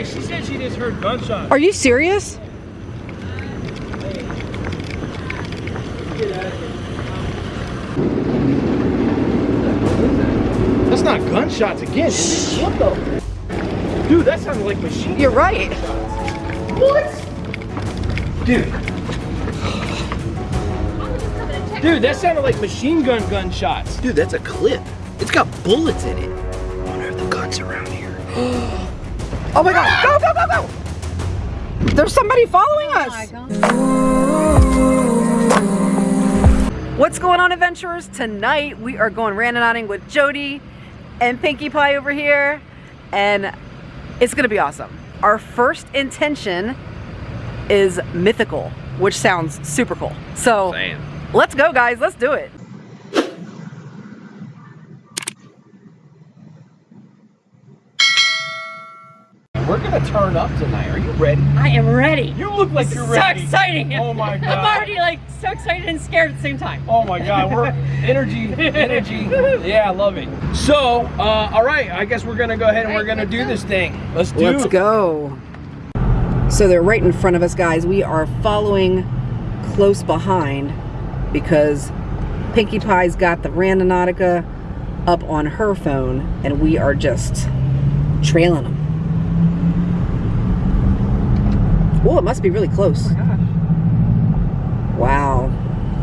Hey, she said she just heard gunshots. Are you serious? That's not gunshots again. is it? What the? Dude, that sounded like machine. You're right. What? Dude. Dude, that sounded like machine gun gunshots. Dude, that's a clip. It's got bullets in it. I wonder if the gun's around here. Oh my god. Go, go, go, go. There's somebody following us. What's going on, adventurers? Tonight we are going randonauting with Jody and Pinkie Pie over here, and it's gonna be awesome. Our first intention is mythical, which sounds super cool. So Damn. let's go, guys. Let's do it. We're gonna turn up tonight. Are you ready? I am ready. You look like This you're is ready. so exciting. Oh my god. I'm already like so excited and scared at the same time. Oh my god, we're energy, energy. Yeah, I love it. So, uh, all right, I guess we're gonna go ahead and we're gonna do this thing. Let's do Let's go. So they're right in front of us, guys. We are following close behind because Pinkie Pie's got the Randonautica up on her phone, and we are just trailing them. Oh, it must be really close. Oh wow.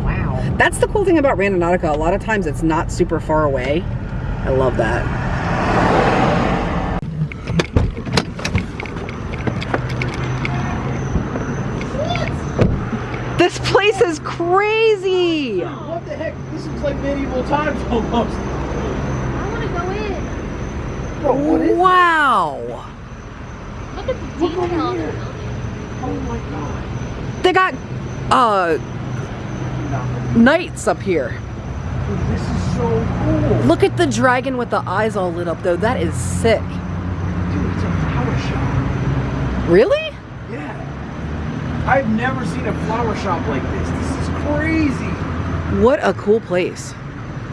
Wow. That's the cool thing about Randonautica. A lot of times it's not super far away. I love that. This place is crazy. What the heck? This looks like medieval times almost. I want to go in. Bro, what is Wow. Look at the detail of the building. Oh my god. They got uh knights up here. This is so cool. Look at the dragon with the eyes all lit up though. That is sick. Dude, it's a flower shop. Really? Yeah. I've never seen a flower shop like this. This is crazy. What a cool place.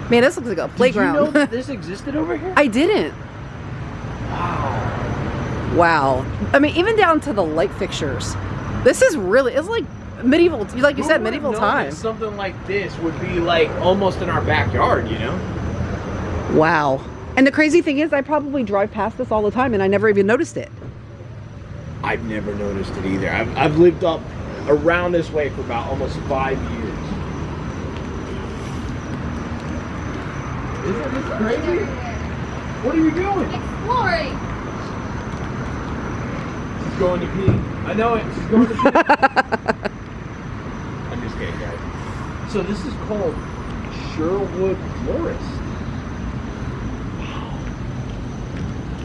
Man, this looks like a playground. Did you know that this existed over here? I didn't. Wow. Wow. I mean, even down to the light fixtures. This is really, it's like medieval, like you Who said, medieval known times. Something like this would be like almost in our backyard, you know? Wow. And the crazy thing is, I probably drive past this all the time and I never even noticed it. I've never noticed it either. I've, I've lived up around this way for about almost five years. Isn't this crazy? What are you doing? Exploring. She's going to pee. I know it. She's going to pee. I'm just kidding, guys. So this is called Sherwood Florist.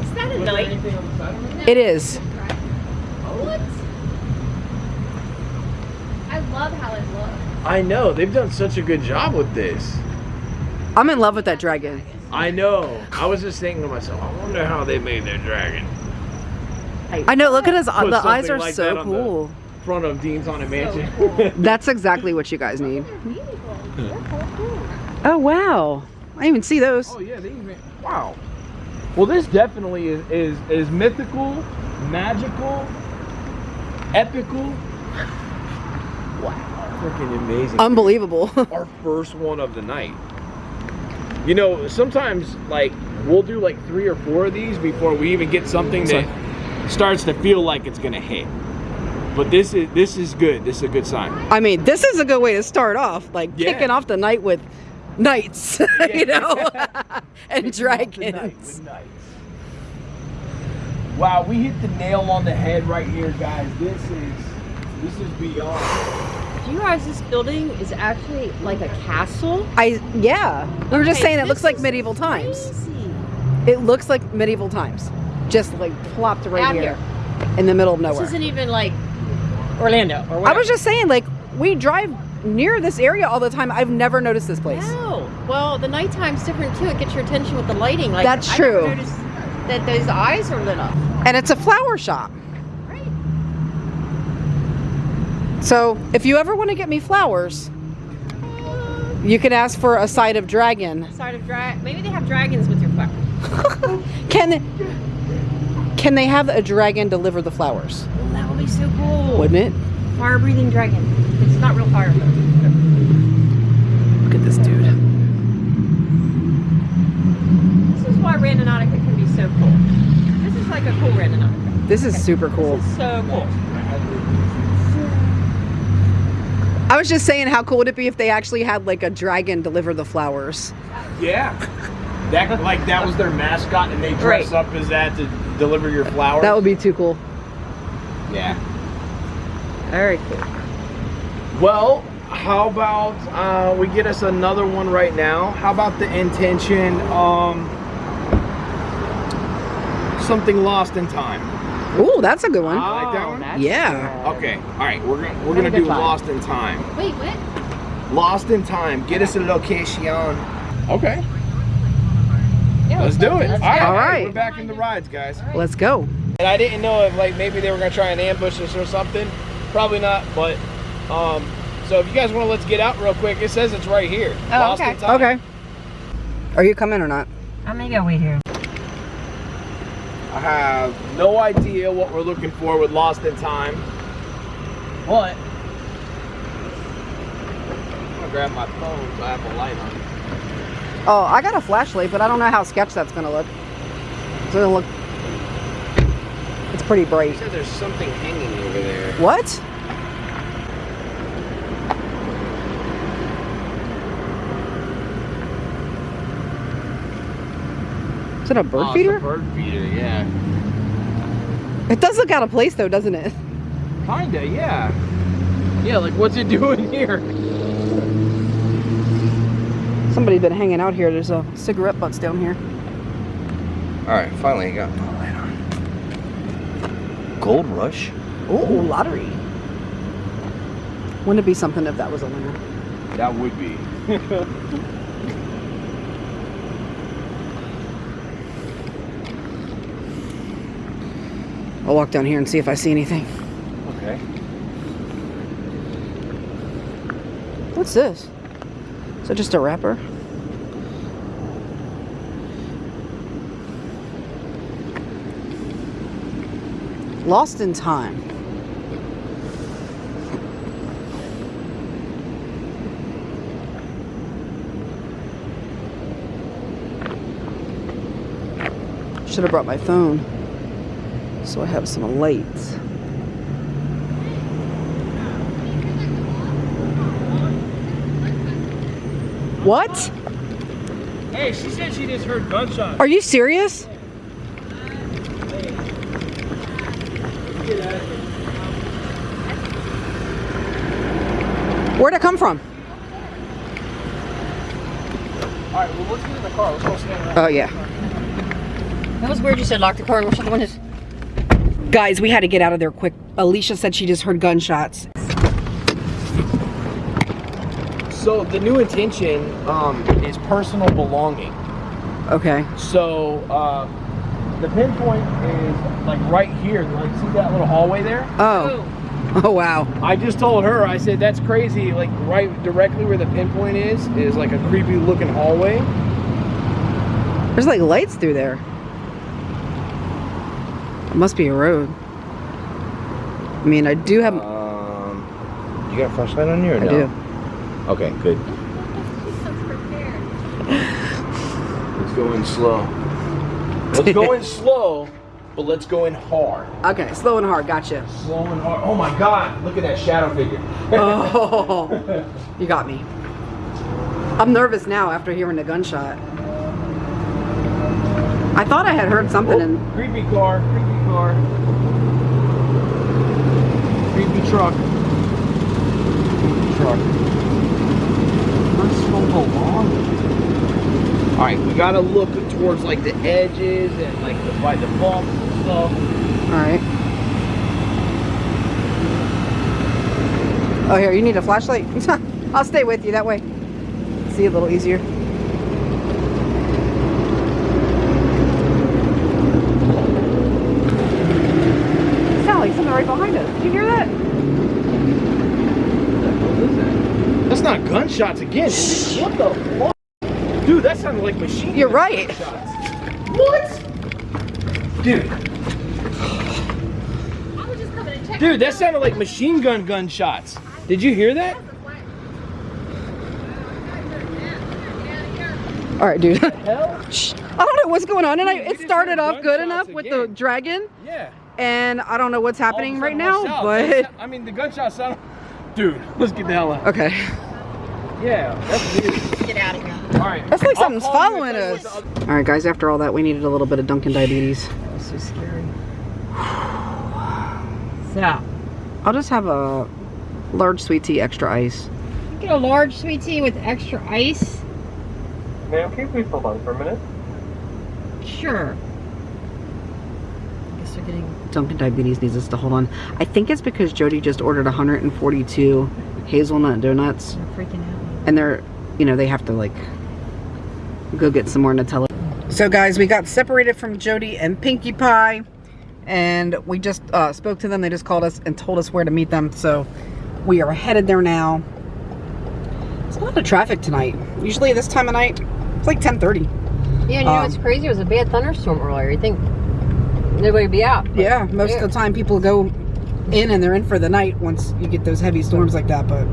Is that a Was night? anything on the side of it? It is. What? I love how it looks. I know. They've done such a good job with this. I'm in love with that dragon. I know. I was just thinking to myself, I wonder how they made their dragon. I know, look at his, Put the eyes are like that so on the- cool. Front of Dean's Haunted Mansion. That's exactly what you guys need. They're beautiful. They're so cool. Oh, wow. I didn't even see those. oh yeah, they even wow. Well, this definitely is is, is mythical, magical, epical. Wow, freaking amazing. Unbelievable. Our first one of the night. You know, sometimes like we'll do like three or four of these before we even get something that starts to feel like it's gonna hit. But this is this is good. This is a good sign. I mean, this is a good way to start off, like Yeah. kicking off the night with knights, you know, and dragons. with. Wow, we hit the nail on the head right here, guys. This is this is beyond. Do you realize this building is actually like a castle? I yeah, we were just Okay, saying it looks like is medieval times. It looks like medieval times, just like plopped right Out here, in the middle of nowhere. This isn't even like Orlando or I was just saying, like we drive near this area all the time. I've never noticed this place. No. Well, the nighttime's different too. It gets your attention with the lighting. Like That's I true. That those eyes are lit up. And it's a flower shop. Right. So if you ever want to get me flowers, you can ask for a side of dragon. Side of dragon. Maybe they have dragons with your flowers. Can Can they have a dragon deliver the flowers? That would be so cool. Wouldn't it? Fire breathing dragon. It's not real fire though. Look at this dude. This is why Randonautica can be so cool. This is like a cool Randonautica. This is super cool. This is so cool. I was just saying, how cool would it be if they actually had like a dragon deliver the flowers? Yeah. That like that was their mascot, and they dress Right. up as that to deliver your flowers. That would be too cool. yeah. Very cool. Well, how about uh, we get us another one right now? How about the intention, um, something lost in time? Oh, that's a good one. I like that one. yeah. Okay, all right, we're gonna we're gonna do lost in time. Wait, what? Lost in time. Get us a location. Okay, Yeah, let's do it. All right, All hey, right. we're back in the rides, guys. Let's go. And I didn't know if like maybe they were gonna try and ambush us or something. Probably not, but um. So if you guys want to, let's get out real quick. It says it's right here. Oh, Lost okay. time. Okay. Are you coming or not? I'm gonna go wait here. I have no idea what we're looking for with Lost in Time. But I'm gonna grab my phone so I have a light on. Oh, I got a flashlight, but I don't know how sketch that's gonna look. It's gonna look. It's pretty bright. You said there's something hanging over there. What? Is it a bird oh, feeder? It's a bird feeder, yeah. It does look out of place though, doesn't it? Kinda, yeah. Yeah, like what's it doing here? Somebody's been hanging out here. There's a cigarette butts down here. All right, finally I got my light on. Gold Rush. Oh, lottery. Wouldn't it be something if that was a winner? That would be. I'll walk down here and see if I see anything. Okay. What's this? It just a wrapper? Lost in time. Should have brought my phone so I have some lights. What? Hey, she said she just heard gunshots. Are you serious? Where'd it come from? All right, well let's get in the car. Let's go stand around. Oh, yeah. That was weird. You said lock the car and we're shut the windows. Guys, we had to get out of there quick. Alicia said she just heard gunshots. So the new intention um, is personal belonging. Okay. So uh, the pinpoint is like right here. Like see that little hallway there? Oh. Oh, wow. I just told her. I said that's crazy. Like right directly where the pinpoint is is like a creepy looking hallway. There's like lights through there. It must be a road. I mean, I do have. Um, you got a flashlight on you or I no? do. Okay, good. She's so prepared. Let's go in slow. Let's go in slow, but let's go in hard. Okay, slow and hard. Gotcha. Slow and hard. Oh my God! Look at that shadow figure. Oh, you got me. I'm nervous now after hearing the gunshot. I thought I had heard something in. Oh, creepy car, creepy car. Creepy truck. Creepy truck. Belongings. Alright, we gotta look towards like the edges and like the, by the bumps and stuff. All right. Oh, here, you need a flashlight? I'll stay with you that way. See a little easier. Like something right behind us. Did you hear that? That's gunshots again. what the fuck? Dude, that sounded like machine You're gun right. gunshots. What? Dude, Dude, that sounded like machine gun gunshots. Did you hear that? All right, dude. I don't know what's going on and It started off good enough with the dragon, Yeah. and I don't know what's happening All of a right now, watch out. They but I mean, the gunshots sound. Dude, let's get the hell out. okay. Yeah, that's weird. Get out of here. All right. That's like I'll something's call you if following that us. All right, guys. After all that, we needed a little bit of Dunkin' diabetes. That's so scary. So, I'll just have a large sweet tea, extra ice. get a large sweet tea with extra ice. Ma'am, can you please hold on for a minute? Sure. I guess they're getting. Dunkin' Diabetes needs us to hold on. I think it's because Jody just ordered 142 hazelnut donuts, They're freaking out. And they're, you know, they have to like go get some more Nutella. So, guys, we got separated from Jody and Pinkie Pie, and we just uh, spoke to them. They just called us and told us where to meet them. So, we are headed there now. It's a lot of traffic tonight. Usually, this time of night, it's like 10:30. Yeah, and you know Um, what's crazy? It was a bad thunderstorm earlier. You think nobody would be out? Yeah, most Yeah. of the time people go in and they're in for the night once you get those heavy storms like that, but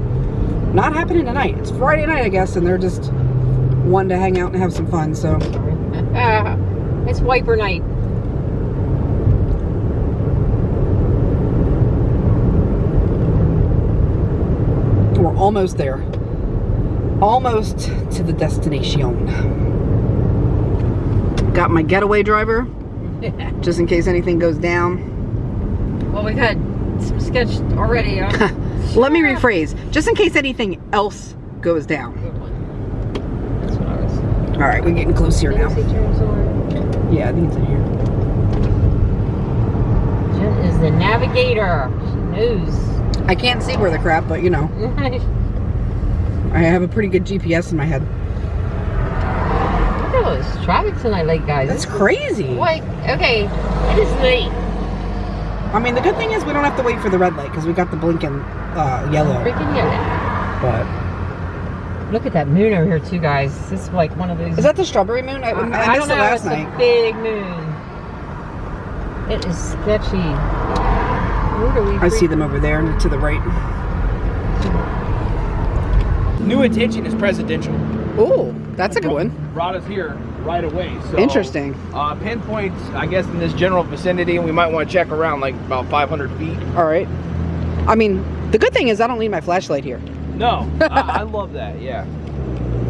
not happening tonight. It's Friday night, I guess, and they're just wanting to hang out and have some fun. So, it's wiper night. we're almost there. Almost to the destination. Got my getaway driver, just in case anything goes down. Well, we've had some sketch already. Huh? Let me rephrase, just in case anything else goes down. Good one. That's what I was. All right, we're getting close here now. Nancy turns on. Yeah, I think it's in here. Jen is the navigator. She knows. I can't see where the crap, but you know, I have a pretty good GPS in my head. Look at all this traffic tonight, late guys. That's This crazy. Like, okay, it is late. I mean, the good thing is we don't have to wait for the red light because we got the blinking uh, yellow. Freaking yellow. But Look at that moon over here, too, guys. This is like one of those. is that the strawberry moon? I, I, I, missed don't know. it last it's night. a big moon. It is sketchy. Where do we? I see them over there to the right. New attention is presidential. Oh, that's a good one. Rod is here right away. So Interesting. Uh, pinpoints, I guess, in this general vicinity, and we might want to check around like about 500 feet. All right. I mean, the good thing is I don't need my flashlight here. No, I, I love that. Yeah.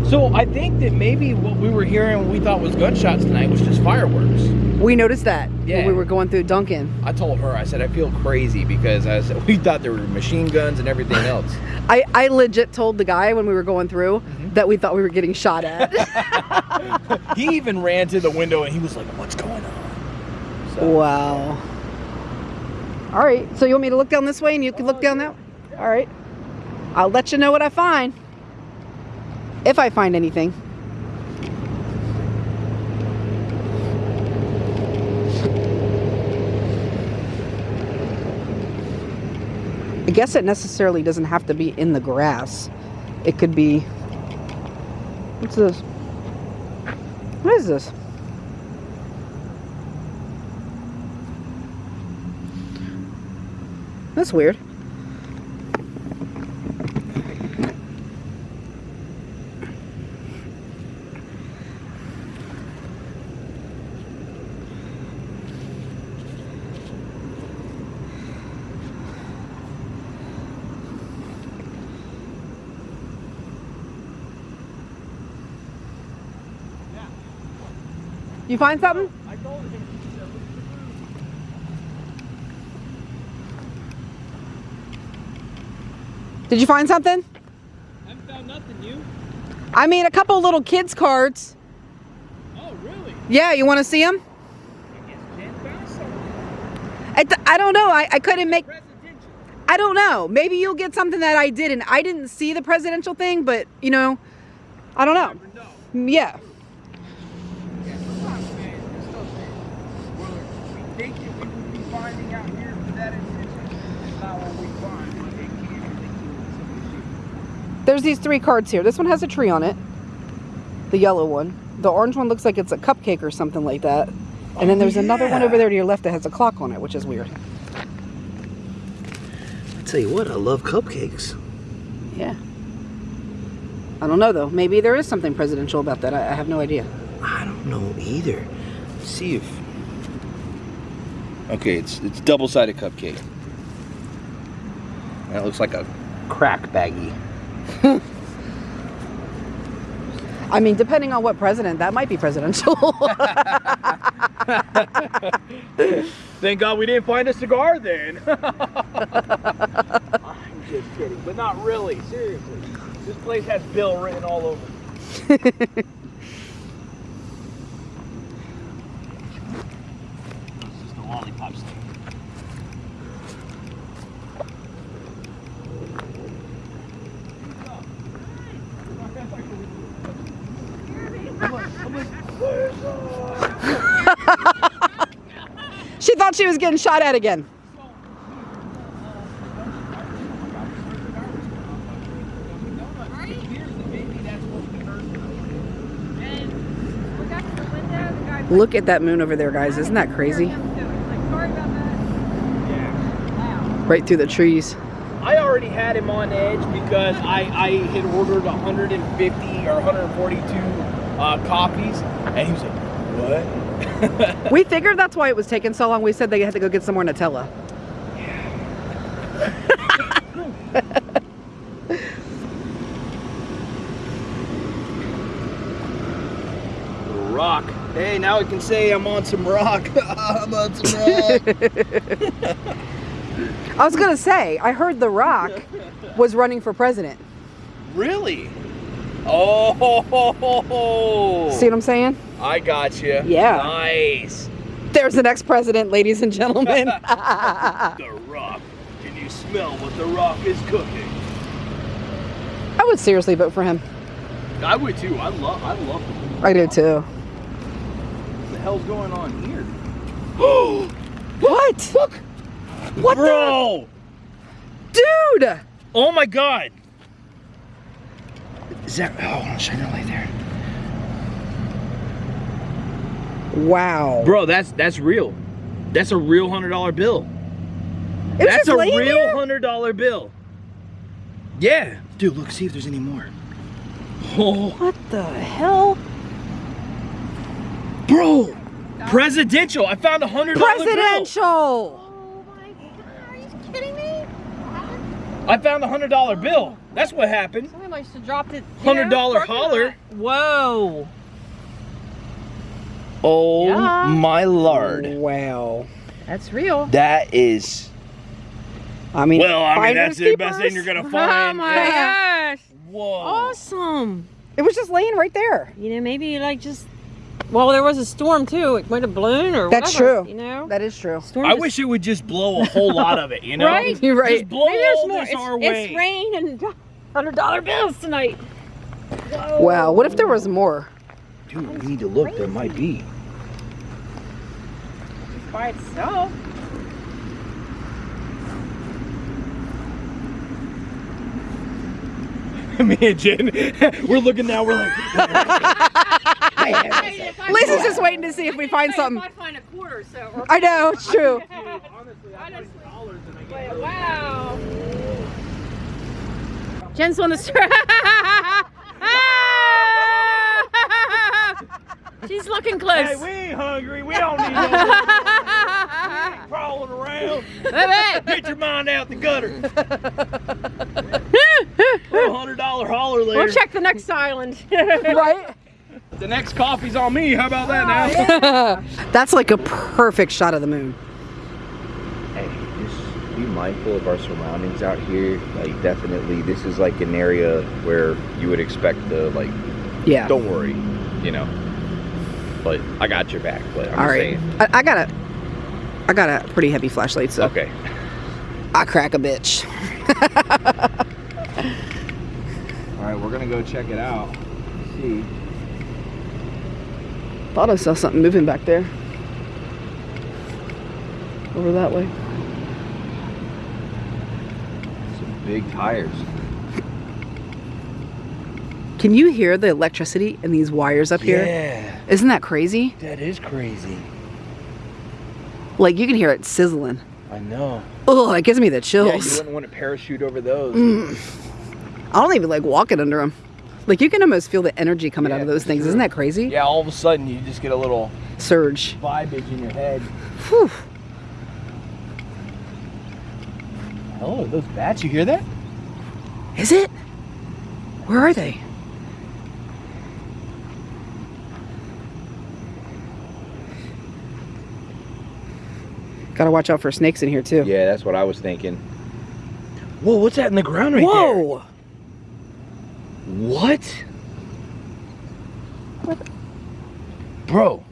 So I think that maybe what we were hearing, what we thought was gunshots tonight, was just fireworks. We noticed that Yeah. when we were going through Dunkin'. I told her, I said, I feel crazy because I said we thought there were machine guns and everything else. I, I legit told the guy when we were going through Mm-hmm. That we thought we were getting shot at. he even ran to the window and he was like, "What's going on?" So, wow. All right. So you want me to look down this way and you can look down that? Oh, All right. I'll let you know what I find. If I find anything. I guess it necessarily doesn't have to be in the grass. It could be. What's this? What is this? That's weird. You find something? I told him. Did you find something? I haven't found nothing. You? I mean, a couple little kids' cards. Oh, really? Yeah, you want to see them? I guess Jen found something. I, I don't know. I, I couldn't make. I don't know. Maybe you'll get something that I didn't. I didn't see the presidential thing, but you know, I don't know. Know. Yeah, sometimes, man, this stuff that well, we think that we would be finding out here for that intention. It's not what we find. But they can or they can. There's these three cards here. This one has a tree on it. The yellow one. The orange one looks like it's a cupcake or something like that. And then oh, there's another one over there to your left that has a clock on it, which is weird. tell you what, I love cupcakes. Yeah. I don't know though. Maybe there is something presidential about that. I, I have no idea. I don't know either. Let's see if. Okay, it's it's double sided cupcake. That looks like a crack baggie. I mean, depending on what president, that might be presidential. Thank God we didn't find a cigar then. I'm just kidding, but not really. Seriously, this place has Bill written all over. it. This is the lollipop stand. she thought she was getting shot at again. Look at that moon over there, guys. Isn't that crazy? Right through the trees. I already had him on edge because I, I had ordered 150 or 142 uh, copies, and he was like, "What?" We figured that's why it was taking so long. We said they had to go get some more Nutella. rock. Hey, now I can say I'm on some rock. I'm on some rock. I was gonna say, I heard The Rock was running for president. really? Oh. See what I'm saying? I got you. Yeah. Nice. There's the next president, ladies and gentlemen. The rock. Can you smell what the rock is cooking? I would seriously vote for him. I would too. I love. I love him. I do too. What the hell's going on here? What? Look. What Bro! the dude? Oh my God! Is that? Oh, shine that light there. Wow. Bro, that's that's real. That's a real hundred dollar bill. It That's a real there? hundred dollar bill. Yeah. Dude, look, see if there's any more. Oh, What the hell? bro. Presidential. I found a hundred dollar bill. Presidential. Oh my god, are you kidding me? I found a hundred dollar bill. That's what happened. Somebody must have dropped it. $100 holler. Whoa. Oh Yeah. my lord. Wow. That's real. That is. I mean, Well, I mean finders that's the best thing you're gonna oh find. Oh my Yeah. gosh. Whoa. Awesome. It was just laying right there. You know, maybe like just. Well, there was a storm too. It might have blown or That's whatever, true. You know. That is true. storm I just- wish it would just blow a whole lot of it, you know? Right? You're right. Just blow Maybe all more. this It's, our way. it's rain and hundred dollar bills tonight. Wow. What if there was more? Dude, we need to look. There might be. Just by itself. Me and Jen, we're looking now. We're like, Lisa's just waiting to see if we find something. I find a quarter, so. I know, it's true. Honestly, wow. Jen's on the street. Looking close. hey, we ain't hungry. We don't need no crawling around. Baby. Get your mind out the gutter. hundred dollar holler later. We'll check the next island. Right? The next coffee's on me. How about that now? Oh, That's like a perfect shot of the moon. Hey, just be mindful of our surroundings out here. Like, definitely, this is like an area where you would expect the, like, Yeah. don't worry, you know. But I got your back. But I'm All right. I, I got a, I got a pretty heavy flashlight, so Okay. I crack a bitch. All right, we're gonna go check it out. See. Thought I saw something moving back there. Over that way. Some big tires. Can you hear the electricity in these wires up here? Yeah, Isn't that crazy? that is crazy. Like you can hear it sizzling. I know. Oh, it gives me the chills. Yeah, you wouldn't want to parachute over those. Mm. I don't even like walking under them. Like you can almost feel the energy coming out of those things. sure. Isn't that crazy? Yeah, all of a sudden you just get a little Surge. vibage in your head. Whew. Oh, those bats, you hear that? Is it? Where are they? Gotta watch out for snakes in here too. Yeah, that's what I was thinking. Whoa, what's that in the ground right there? Whoa! What? Bro,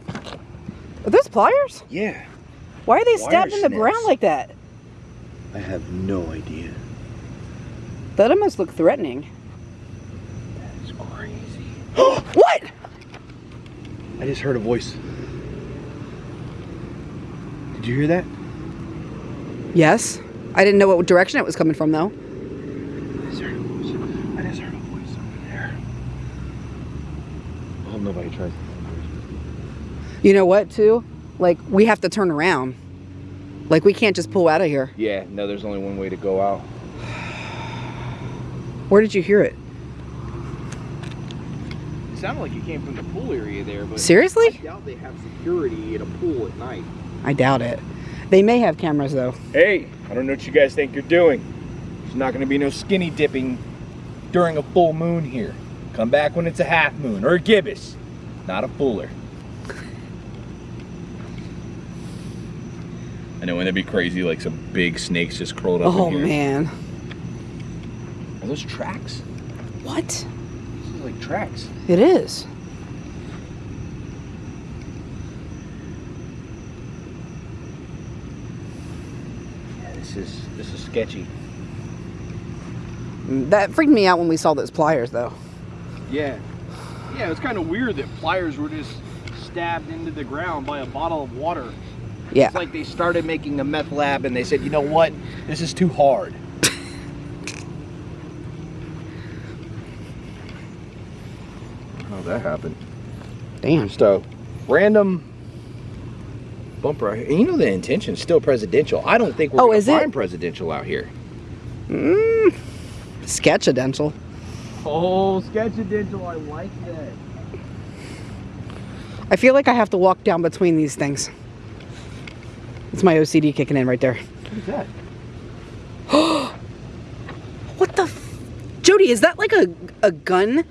Are those pliers? yeah. Why are they Wire stabbed in the ground like that? I have no idea. That almost look threatening. That's crazy. What? I just heard a voice. Did you hear that? Yes. I didn't know what direction it was coming from though. I just heard a voice. I just heard a voice over there. I hope nobody tries to You know what too? Like we have to turn around. Like we can't just pull out of here. Yeah, no, there's only one way to go out. Where did you hear it? It sounded like it came from the pool area there, but Seriously? doubt they have security at a pool at night. I doubt it. They may have cameras though. Hey, I don't know what you guys think you're doing. There's not gonna be no skinny dipping during a full moon here. Come back when it's a half moon or a gibbous, not a fuller. I know, wouldn't that be crazy? Like some big snakes just curled up Oh in here. man. Are those tracks? What? This is like tracks. It is. Yeah, this is this is sketchy. Mm, that freaked me out when we saw those pliers though. Yeah. Yeah, it's kind of weird that pliers were just stabbed into the ground by a bottle of water. Yeah. It's like they started making a meth lab and they said, you know what? This is too hard. How oh, that happened? Damn. Just a random bumper. out here. And you know the intention's still presidential. I don't think we're Oh, gonna is it? find presidential out here. Mm. Sketchidential. Oh, sketchidential. I like that. I feel like I have to walk down between these things. It's my OCD kicking in right there. What is that? What the? F- Jody, is that like a a gun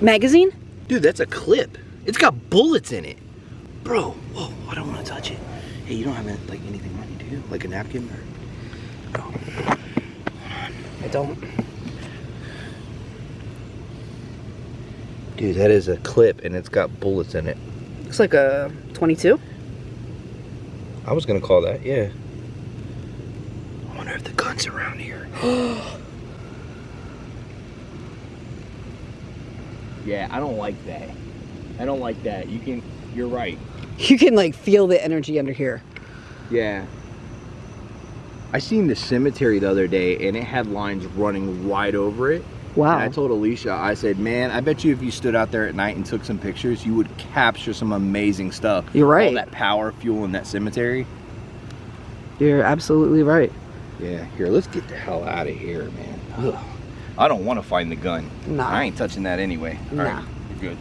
magazine? Dude, that's a clip. It's got bullets in it. Bro, whoa, I don't want to touch it. Hey, you don't have like anything on you, do you? Like a napkin or I don't. Dude, that is a clip and it's got bullets in it. Looks like a 22. I was gonna call that, yeah. I wonder if the gun's around here. Yeah, I don't like that. I don't like that. You can, you're right. You can like feel the energy under here. Yeah. I seen the cemetery the other day and it had lines running right over it. Wow. And I told Alicia, I said, man, I bet you if you stood out there at night and took some pictures, you would capture some amazing stuff. You're right. All that power fuel in that cemetery. You're absolutely right. Yeah, here, let's get the hell out of here, man. Ugh. I don't want to find the gun. Nah. I ain't touching that anyway. All right, Nah good.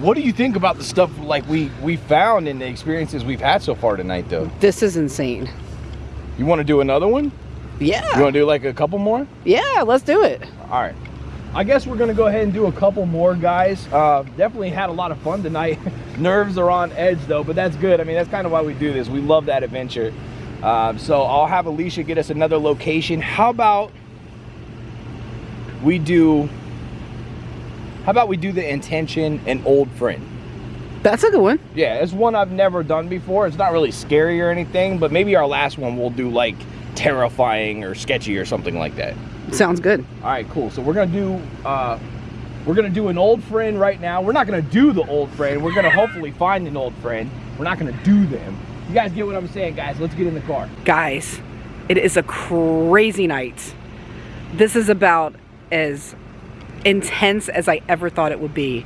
What do you think about the stuff like we we found and the experiences we've had so far tonight, though? This is insane. You want to do another one? Yeah. You want to do like a couple more? Yeah, let's do it. All right. I guess we're gonna go ahead and do a couple more, guys. Uh, definitely had a lot of fun tonight. Nerves are on edge though, but that's good. I mean, that's kind of why we do this. We love that adventure. Um, so I'll have Alicia get us another location. How about we do? How about we do the intention and old friend? That's a good one. Yeah, it's one I've never done before. It's not really scary or anything, but maybe our last one we'll do like terrifying or sketchy or something like that. Sounds good. All right, cool. So we're gonna do uh, we're gonna do an old friend right now. We're not gonna do the old friend. We're gonna hopefully find an old friend. We're not gonna do them. You guys get what I'm saying, guys? Let's get in the car. Guys, it is a crazy night. This is about as intense as I ever thought it would be.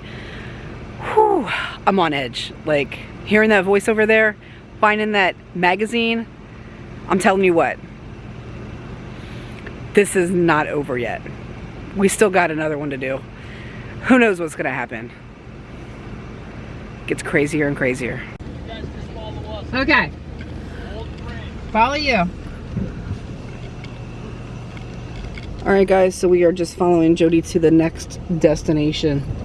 Whew. I'm on edge. Like hearing that voice over there, finding that magazine, I'm telling you what, this is not over yet. We still got another one to do. Who knows what's gonna happen? Gets crazier and crazier. Okay. Follow you. All right, guys, so we are just following Jody to the next destination.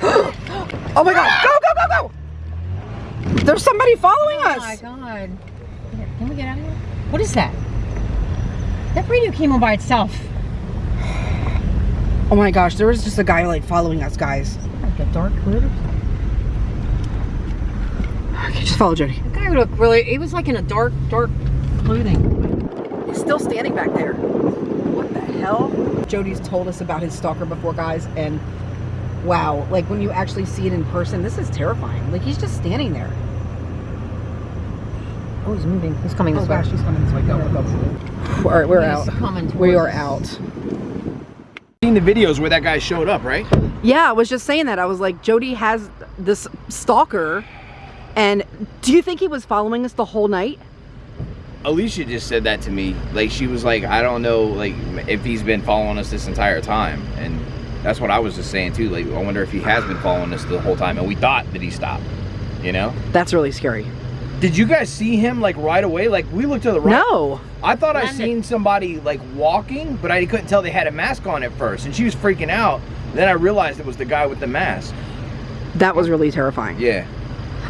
oh my god, go, go, go, go! There's somebody following Oh my us. god. Can we get out of here? What is that? That radio came on by itself. Oh my gosh, there was just a guy like following us, guys. Like a dark hood. Okay, just follow Jody. The guy looked really, he was like in a dark, dark clothing. He's still standing back there. What the hell? Jody's told us about his stalker before, guys, and wow, like when you actually see it in person, this is terrifying. Like he's just standing there. Oh, he's moving. He's coming oh, this way. Oh, gosh, he's coming this way. Go, go, go. All right, we're He's out. coming We are out. Seen the videos where that guy showed up, right? Yeah, I was just saying that. I was like, Jody has this stalker, and do you think he was following us the whole night? Alicia just said that to me. Like she was like, I don't know, like if he's been following us this entire time, and that's what I was just saying too. Like I wonder if he has been following us the whole time, and we thought that he stopped. You know? That's really scary. Did you guys see him like right away? Like we looked to the right. No. I thought I seen somebody like walking, but I couldn't tell they had a mask on at first, and she was freaking out. Then I realized it was the guy with the mask. That was really terrifying. Yeah.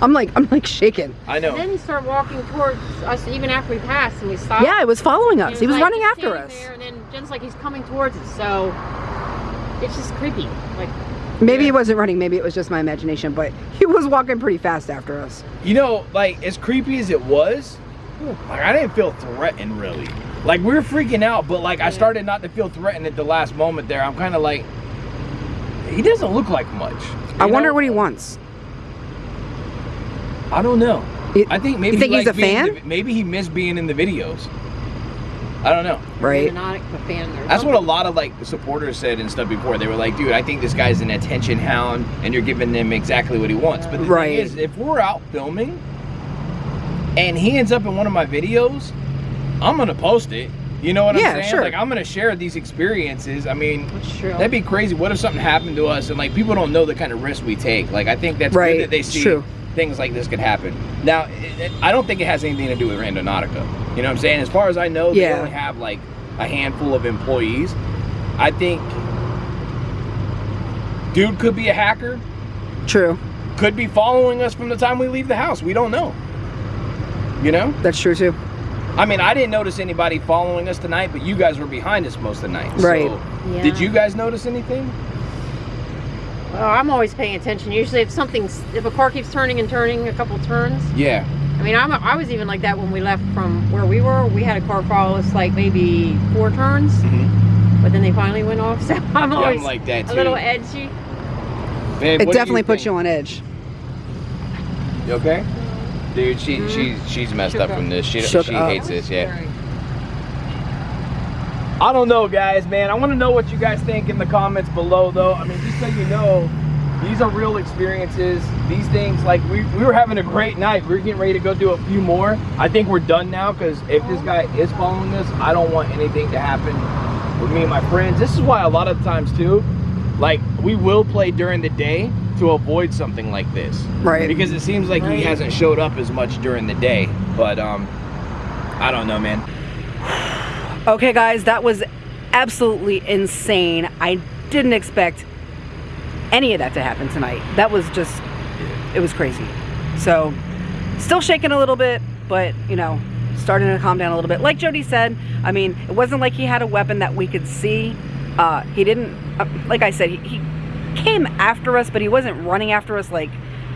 I'm like, I'm like shaking. I know. And then he started walking towards us even after we passed and we stopped. Yeah, it was following And us. He was like, running after us. There, and then Jen's like, he's coming towards us. So it's just creepy. Like, Maybe Yeah. he wasn't running. Maybe it was just my imagination, but he was walking pretty fast after us. You know, like as creepy as it was, like I didn't feel threatened really. Like we were freaking out, but like I started not to feel threatened at the last moment there. I'm kind of like, he doesn't look like much. I you wonder know? what he wants. I don't know. You- I think maybe you think he he's a fan? the- maybe he missed being in the videos. I don't know. Right. not a fan. Or That's what a lot of like supporters said and stuff before. They were like, "Dude, I think this guy's an attention hound, and you're giving him exactly what he wants." But the Right. thing is, if we're out filming and he ends up in one of my videos, I'm gonna post it. You know what Yeah, I'm saying? sure. Like I'm gonna share these experiences. I mean, that'd be crazy. What if something happened to us and like people don't know the kind of risk we take? Like I think that's Right, good that they see true. Things like this could happen. Now, it, it- I don't think it has anything to do with Randonautica. You know what I'm saying? As far as I know, they Yeah. only have like a handful of employees. I think dude could be a hacker, True. could be following us from the time we leave the house. We don't know. You know? That's true too. I mean, I didn't notice anybody following us tonight, but you guys were behind us most of the night. Right. So, Yeah. Did you guys notice anything? Well, I'm always paying attention. Usually, if something's, if a car keeps turning and turning a couple turns, Yeah. I mean, I'm, I was even like that when we left from where we were. We had a car follow us like maybe four turns, Mhm. but then they finally went off. So I'm Yeah, always I'm like that too. a little edgy. Babe, It what do definitely puts think? you on edge. You okay? Dude, she Mhm. she she's messed Shook up up. from this. She Shook she up. hates this. Yeah. I don't know, guys, man. I want to know what you guys think in the comments below, though. I mean, just so you know, these are real experiences. These things, like, we, we were having a great night. We are getting ready to go do a few more. I think we're done now because if this guy is following us, I don't want anything to happen with me and my friends. This is why a lot of times, too, like, we will play during the day to avoid something like this. Right. Because it seems like he hasn't showed up as much during the day. But, um, I don't know, man. Okay, guys, that was absolutely insane. I didn't expect any of that to happen tonight. That was just, it was crazy. So, still shaking a little bit, but you know, starting to calm down a little bit. Like Jody said, I mean, it wasn't like he had a weapon that we could see. Uh, he didn't, uh, like I said, he, he came after us, but he wasn't running after us. Like,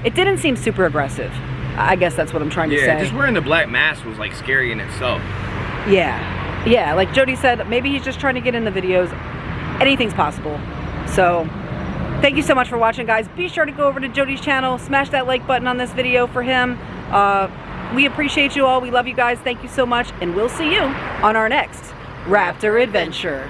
it didn't seem super aggressive. I guess that's what I'm trying to say. Yeah, just wearing the black mask was, like, scary in itself. Yeah. Yeah, like Jody said, maybe he's just trying to get in the videos. Anything's possible. So, thank you so much for watching, guys. Be sure to go over to Jody's channel, smash that like button on this video for him. Uh, We appreciate you all. We love you guys. Thank you so much. And we'll see you on our next Raptor Adventure.